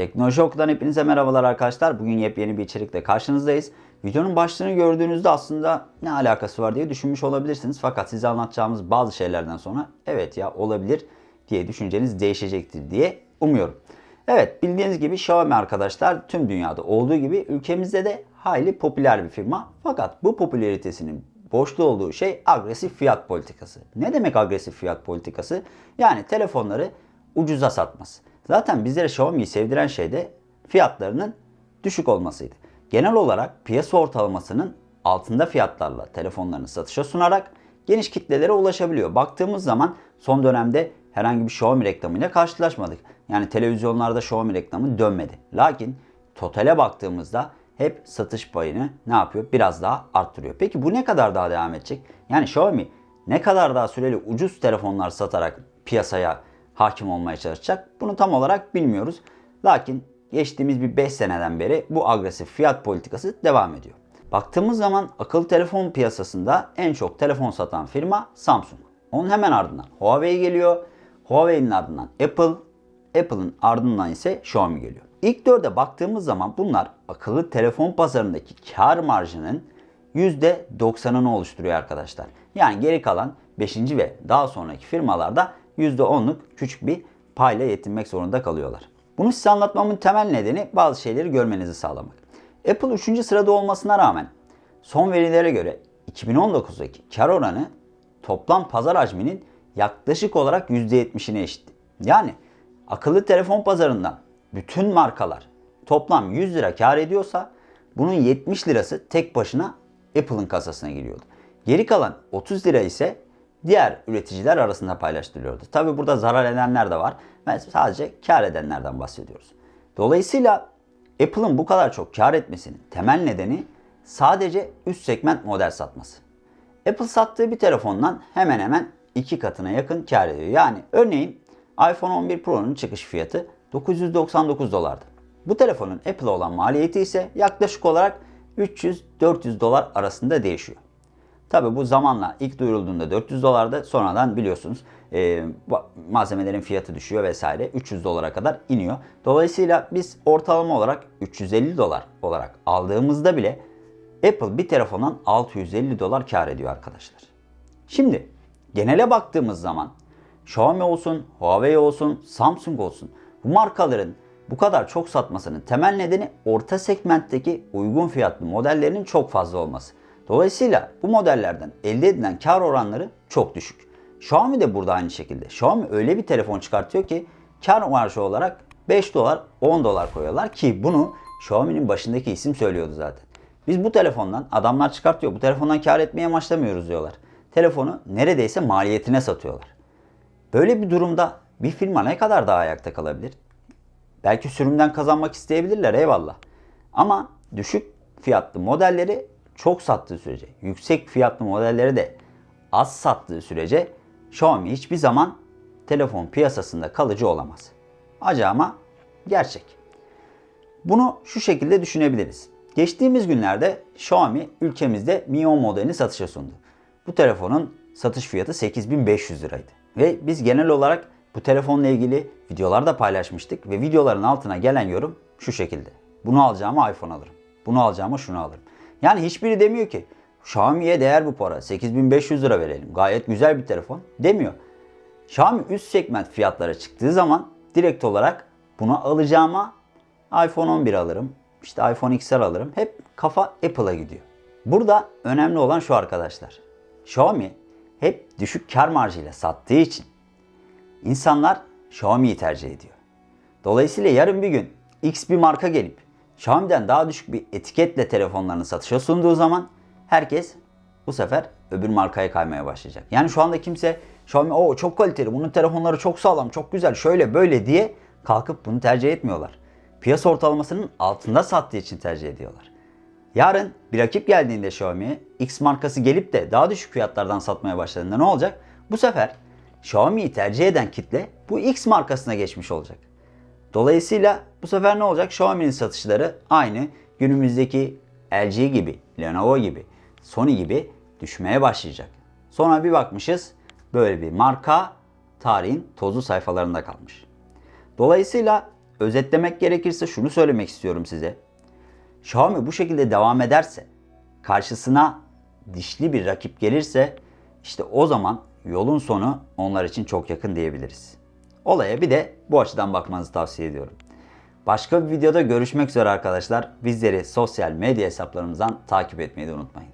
Teknoloji Oku'dan hepinize merhabalar arkadaşlar. Bugün yepyeni bir içerikle karşınızdayız. Videonun başlığını gördüğünüzde aslında ne alakası var diye düşünmüş olabilirsiniz. Fakat size anlatacağımız bazı şeylerden sonra evet ya olabilir diye düşünceniz değişecektir diye umuyorum. Evet bildiğiniz gibi Xiaomi arkadaşlar tüm dünyada olduğu gibi ülkemizde de hayli popüler bir firma. Fakat bu popülaritesinin boşta olduğu şey agresif fiyat politikası. Ne demek agresif fiyat politikası? Yani telefonları ucuza satması. Zaten bizlere Xiaomi'yi sevdiren şey de fiyatlarının düşük olmasıydı. Genel olarak piyasa ortalamasının altında fiyatlarla telefonlarını satışa sunarak geniş kitlelere ulaşabiliyor. Baktığımız zaman son dönemde herhangi bir Xiaomi reklamıyla karşılaşmadık. Yani televizyonlarda Xiaomi reklamı dönmedi. Lakin totale baktığımızda hep satış payını ne yapıyor? Biraz daha arttırıyor. Peki bu ne kadar daha devam edecek? Yani Xiaomi ne kadar daha süreli ucuz telefonlar satarak piyasaya hakim olmaya çalışacak? Bunu tam olarak bilmiyoruz. Lakin geçtiğimiz bir 5 seneden beri bu agresif fiyat politikası devam ediyor. Baktığımız zaman akıllı telefon piyasasında en çok telefon satan firma Samsung. Onun hemen ardından Huawei geliyor. Huawei'nin ardından Apple, Apple'ın ardından ise Xiaomi geliyor. İlk dörde baktığımız zaman bunlar akıllı telefon pazarındaki kar marjının %90'ını oluşturuyor arkadaşlar. Yani geri kalan 5. ve daha sonraki firmalarda %10'luk küçük bir payla yetinmek zorunda kalıyorlar. Bunu size anlatmamın temel nedeni bazı şeyleri görmenizi sağlamak. Apple 3. sırada olmasına rağmen son verilere göre 2019'daki kar oranı toplam pazar hacminin yaklaşık olarak %70'ine eşit. Yani akıllı telefon pazarından bütün markalar toplam 100 lira kar ediyorsa bunun 70 lirası tek başına Apple'ın kasasına giriyordu. Geri kalan 30 lira ise diğer üreticiler arasında paylaştırılıyordu. Tabi burada zarar edenler de var. Ben sadece kar edenlerden bahsediyoruz. Dolayısıyla Apple'ın bu kadar çok kar etmesinin temel nedeni sadece üst segment model satması. Apple sattığı bir telefondan hemen hemen iki katına yakın kar ediyor. Yani örneğin iPhone 11 Pro'nun çıkış fiyatı 999 dolardı. Bu telefonun Apple'a olan maliyeti ise yaklaşık olarak 300-400 dolar arasında değişiyor. Tabi bu zamanla ilk duyurulduğunda 400 dolarda sonradan biliyorsunuz e, malzemelerin fiyatı düşüyor vesaire 300 dolara kadar iniyor. Dolayısıyla biz ortalama olarak 350 dolar olarak aldığımızda bile Apple bir telefondan 650 dolar kar ediyor arkadaşlar. Şimdi genele baktığımız zaman Xiaomi olsun, Huawei olsun, Samsung olsun bu markaların bu kadar çok satmasının temel nedeni orta segmentteki uygun fiyatlı modellerinin çok fazla olması. Dolayısıyla bu modellerden elde edilen kar oranları çok düşük. Xiaomi de burada aynı şekilde. Xiaomi öyle bir telefon çıkartıyor ki kar marjı olarak 5 dolar 10 dolar koyuyorlar ki bunu Xiaomi'nin başındaki isim söylüyordu zaten. Biz bu telefondan adamlar çıkartıyor bu telefondan kar etmeye amaçlamıyoruz diyorlar. Telefonu neredeyse maliyetine satıyorlar. Böyle bir durumda bir firma ne kadar daha ayakta kalabilir? Belki sürümden kazanmak isteyebilirler eyvallah. Ama düşük fiyatlı modelleri çok sattığı sürece, yüksek fiyatlı modelleri de az sattığı sürece Xiaomi hiçbir zaman telefon piyasasında kalıcı olamaz. Acı ama gerçek. Bunu şu şekilde düşünebiliriz. Geçtiğimiz günlerde Xiaomi ülkemizde Mi 10 modelini satışa sundu. Bu telefonun satış fiyatı 8500 liraydı. Ve biz genel olarak bu telefonla ilgili videolar da paylaşmıştık ve videoların altına gelen yorum şu şekilde. Bunu alacağıma iPhone alırım. Bunu alacağıma şunu alırım. Yani hiçbiri demiyor ki Xiaomi'ye değer bu para. 8500 lira verelim. Gayet güzel bir telefon demiyor. Xiaomi üst segment fiyatlara çıktığı zaman direkt olarak bunu alacağıma iPhone 11 alırım. İşte iPhone XR alırım. Hep kafa Apple'a gidiyor. Burada önemli olan şu arkadaşlar. Xiaomi hep düşük kar marjıyla sattığı için insanlar Xiaomi'yi tercih ediyor. Dolayısıyla yarın bir gün X bir marka gelip Xiaomi'den daha düşük bir etiketle telefonlarını satışa sunduğu zaman herkes bu sefer öbür markaya kaymaya başlayacak. Yani şu anda kimse Xiaomi o çok kaliteli, bunun telefonları çok sağlam, çok güzel, şöyle böyle diye kalkıp bunu tercih etmiyorlar. Piyasa ortalamasının altında sattığı için tercih ediyorlar. Yarın bir rakip geldiğinde Xiaomi'ye X markası gelip de daha düşük fiyatlardan satmaya başladığında ne olacak? Bu sefer Xiaomi'yi tercih eden kitle bu X markasına geçmiş olacak. Dolayısıyla bu sefer ne olacak? Xiaomi'nin satışları aynı günümüzdeki LG gibi, Lenovo gibi, Sony gibi düşmeye başlayacak. Sonra bir bakmışız böyle bir marka tarihin tozlu sayfalarında kalmış. Dolayısıyla özetlemek gerekirse şunu söylemek istiyorum size. Xiaomi bu şekilde devam ederse, karşısına dişli bir rakip gelirse işte o zaman yolun sonu onlar için çok yakın diyebiliriz. Olaya bir de bu açıdan bakmanızı tavsiye ediyorum. Başka bir videoda görüşmek üzere arkadaşlar. Bizleri sosyal medya hesaplarımızdan takip etmeyi de unutmayın.